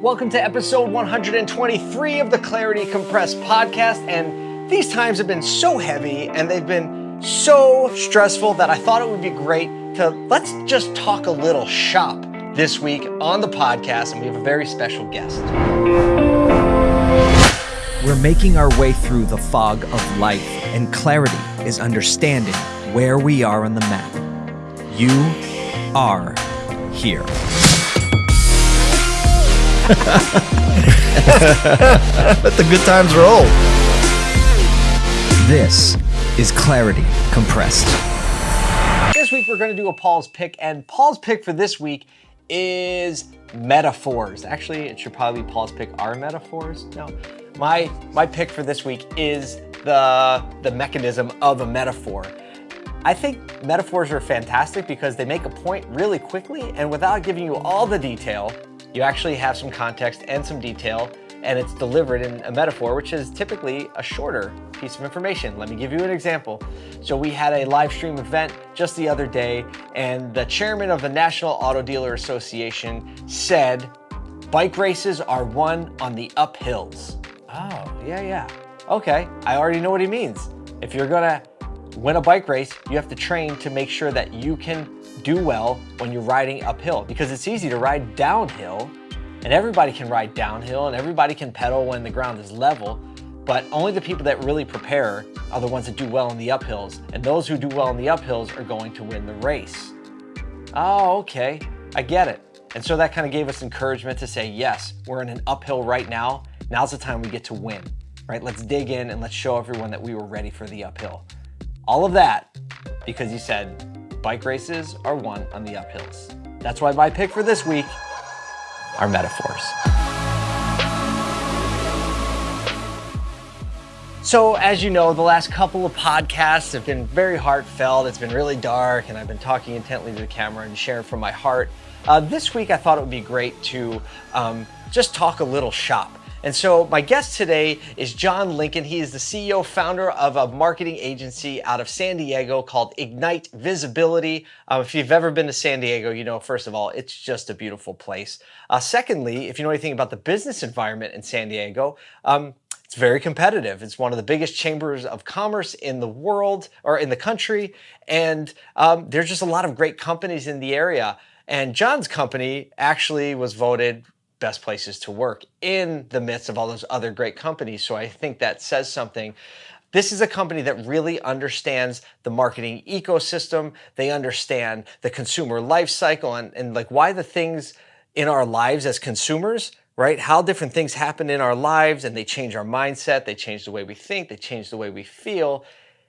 Welcome to episode 123 of the Clarity Compressed podcast. And these times have been so heavy and they've been so stressful that I thought it would be great to let's just talk a little shop this week on the podcast. And we have a very special guest. We're making our way through the fog of life, and clarity is understanding where we are on the map. You are here. Let the good times roll. This is Clarity Compressed. This week we're going to do a Paul's pick, and Paul's pick for this week is metaphors. Actually, it should probably be Paul's pick are metaphors. No, my my pick for this week is the the mechanism of a metaphor. I think metaphors are fantastic because they make a point really quickly and without giving you all the detail you actually have some context and some detail and it's delivered in a metaphor, which is typically a shorter piece of information. Let me give you an example. So we had a live stream event just the other day and the chairman of the National Auto Dealer Association said, bike races are won on the uphills. Oh, yeah, yeah. Okay, I already know what he means. If you're gonna win a bike race, you have to train to make sure that you can do well when you're riding uphill because it's easy to ride downhill and everybody can ride downhill and everybody can pedal when the ground is level, but only the people that really prepare are the ones that do well in the uphills. And those who do well in the uphills are going to win the race. Oh, okay, I get it. And so that kind of gave us encouragement to say, yes, we're in an uphill right now. Now's the time we get to win, right? Let's dig in and let's show everyone that we were ready for the uphill. All of that because you said bike races are won on the uphills. That's why my pick for this week are metaphors. So as you know, the last couple of podcasts have been very heartfelt. It's been really dark and I've been talking intently to the camera and sharing from my heart. Uh, this week, I thought it would be great to um, just talk a little shop. And so my guest today is John Lincoln. He is the CEO founder of a marketing agency out of San Diego called Ignite Visibility. Um, if you've ever been to San Diego, you know, first of all, it's just a beautiful place. Uh, secondly, if you know anything about the business environment in San Diego, um, it's very competitive. It's one of the biggest chambers of commerce in the world or in the country. And um, there's just a lot of great companies in the area. And John's company actually was voted best places to work in the midst of all those other great companies. So I think that says something. This is a company that really understands the marketing ecosystem. They understand the consumer life cycle and, and like why the things in our lives as consumers, right? How different things happen in our lives and they change our mindset. They change the way we think. They change the way we feel.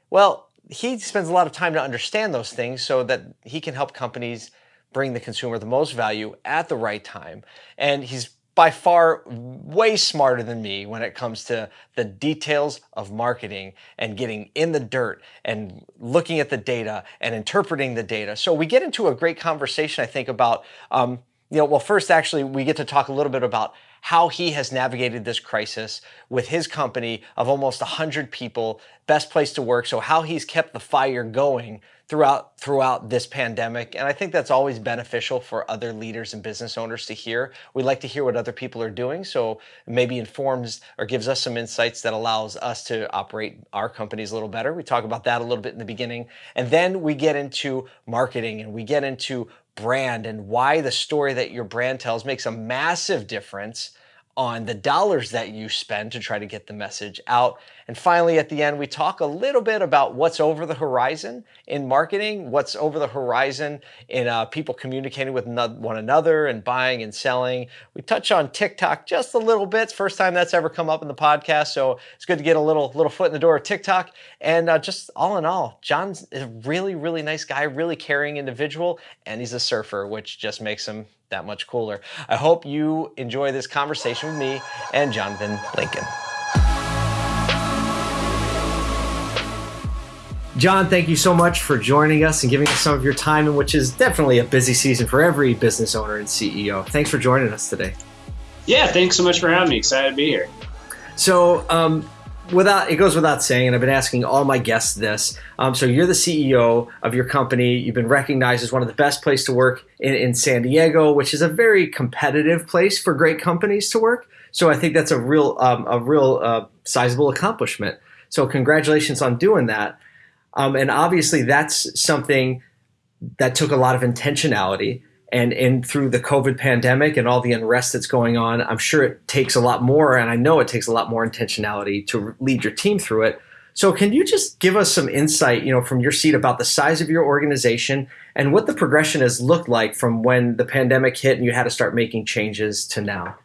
Well, he spends a lot of time to understand those things so that he can help companies bring the consumer the most value at the right time. And he's by far way smarter than me when it comes to the details of marketing and getting in the dirt and looking at the data and interpreting the data. So we get into a great conversation, I think, about, um, you know, well, first, actually, we get to talk a little bit about how he has navigated this crisis with his company of almost 100 people, best place to work. So how he's kept the fire going throughout throughout this pandemic and i think that's always beneficial for other leaders and business owners to hear. We like to hear what other people are doing so maybe informs or gives us some insights that allows us to operate our companies a little better. We talk about that a little bit in the beginning. And then we get into marketing and we get into brand and why the story that your brand tells makes a massive difference on the dollars that you spend to try to get the message out. And finally, at the end, we talk a little bit about what's over the horizon in marketing, what's over the horizon in uh, people communicating with one another and buying and selling. We touch on TikTok just a little bit. first time that's ever come up in the podcast, so it's good to get a little little foot in the door of TikTok. And uh, just all in all, John's a really, really nice guy, really caring individual, and he's a surfer, which just makes him that much cooler. I hope you enjoy this conversation with me and Jonathan Lincoln. John, thank you so much for joining us and giving us some of your time in which is definitely a busy season for every business owner and CEO. Thanks for joining us today. Yeah, thanks so much for having me. Excited to be here. So, um, without it goes without saying, and I've been asking all my guests this. Um, so you're the CEO of your company. You've been recognized as one of the best places to work in, in San Diego, which is a very competitive place for great companies to work. So I think that's a real um, a real uh, sizable accomplishment. So congratulations on doing that. Um, and obviously that's something that took a lot of intentionality and and through the COVID pandemic and all the unrest that's going on, I'm sure it takes a lot more, and I know it takes a lot more intentionality to lead your team through it. So, can you just give us some insight, you know, from your seat about the size of your organization and what the progression has looked like from when the pandemic hit and you had to start making changes to now?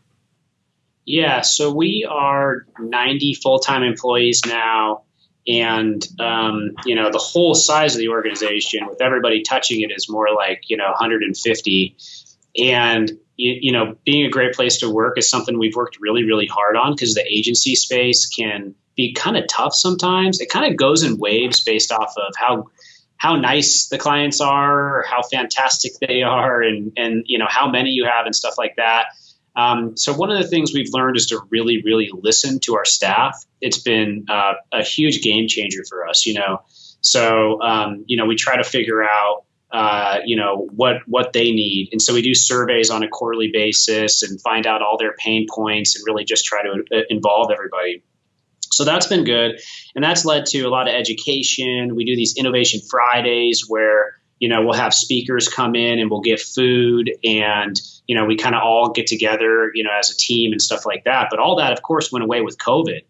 Yeah, so we are 90 full time employees now and um, you know the whole size of the organization with everybody touching it is more like you know 150 and you, you know being a great place to work is something we've worked really really hard on because the agency space can be kind of tough sometimes. It kind of goes in waves based off of how how nice the clients are how fantastic they are and and you know how many you have and stuff like that um, so one of the things we've learned is to really, really listen to our staff. It's been uh, a huge game changer for us, you know. So um, you know, we try to figure out uh, you know what what they need, and so we do surveys on a quarterly basis and find out all their pain points and really just try to uh, involve everybody. So that's been good, and that's led to a lot of education. We do these innovation Fridays where you know we'll have speakers come in and we'll get food and you know, we kind of all get together, you know, as a team and stuff like that. But all that, of course, went away with COVID.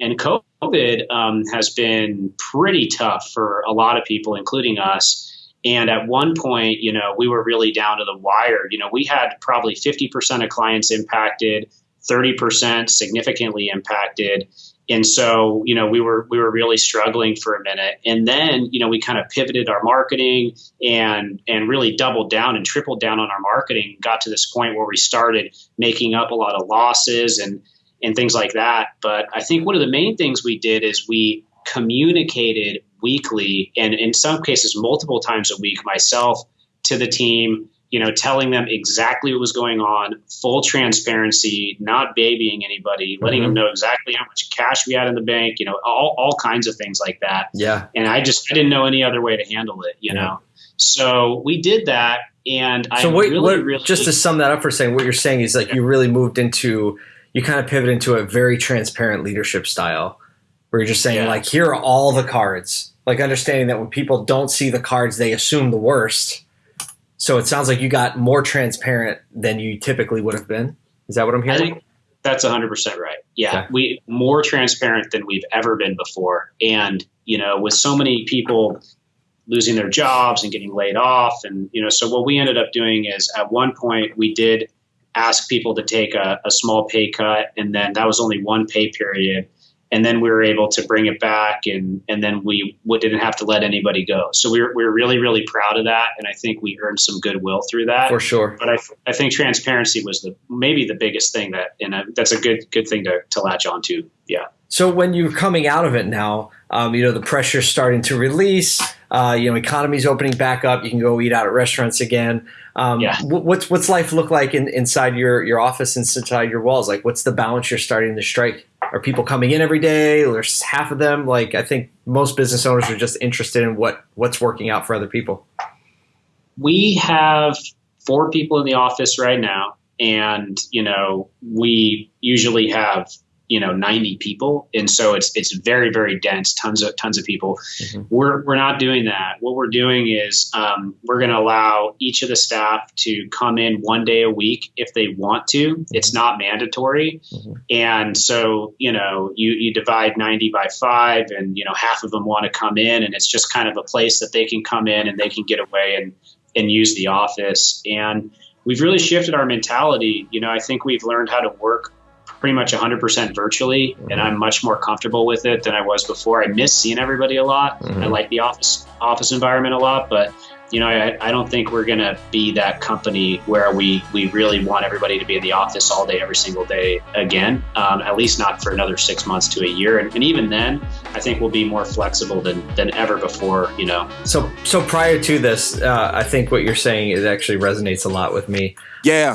And COVID um, has been pretty tough for a lot of people, including us. And at one point, you know, we were really down to the wire. You know, we had probably 50% of clients impacted, 30% significantly impacted and so you know we were we were really struggling for a minute. And then you know we kind of pivoted our marketing and and really doubled down and tripled down on our marketing got to this point where we started making up a lot of losses and and things like that. But i think one of the main things we did is we communicated weekly and in some cases multiple times a week myself to the team you know, telling them exactly what was going on, full transparency, not babying anybody, letting mm-hmm. them know exactly how much cash we had in the bank, you know, all, all kinds of things like that. Yeah. And I just, I didn't know any other way to handle it, you yeah. know? So we did that. And so what, really, what, really, just to sum that up for saying, what you're saying is like you really moved into, you kind of pivot into a very transparent leadership style where you're just saying yeah. like, here are all the cards, like understanding that when people don't see the cards, they assume the worst so it sounds like you got more transparent than you typically would have been. Is that what I'm hearing? that's 100% right. Yeah, okay. we more transparent than we've ever been before. And, you know, with so many people losing their jobs and getting laid off and, you know, so what we ended up doing is at one point we did ask people to take a, a small pay cut and then that was only one pay period and then we were able to bring it back and and then we, didn't have to let anybody go. So we were, we were really really proud of that and i think we earned some goodwill through that. For sure. But i, I think transparency was the maybe the biggest thing that and that's a good good thing to, to latch on to yeah. So when you're coming out of it now um, you know the pressure's starting to release uh, you know economy's opening back up you can go eat out at restaurants again. Um, yeah. what's what's life look like in, inside your your office inside your walls? Like what's the balance you're starting to strike are people coming in every day? There's half of them. Like I think most business owners are just interested in what what's working out for other people. We have four people in the office right now, and you know we usually have you know 90 people. And so it's it's very very dense tons of tons of people. Mm-hmm. we're we're not doing that. What we're doing is um, we're going to allow each of the staff to come in one day a week if they want to. Mm-hmm. it's not mandatory. Mm-hmm. and so you know you you divide 90 by 5 and you know half of them want to come in. And it's just kind of a place that they can come in and they can get away and and use the office. And we've really shifted our mentality. You know i think we've learned how to work pretty much 100% virtually, mm-hmm. and I'm much more comfortable with it than I was before. I miss seeing everybody a lot. Mm-hmm. I like the office office environment a lot, but you know, I, I don't think we're going to be that company where we, we really want everybody to be in the office all day, every single day again, um, at least not for another six months to a year. And, and even then, I think we'll be more flexible than, than ever before, you know. So, so prior to this, uh, I think what you're saying is actually resonates a lot with me. Yeah.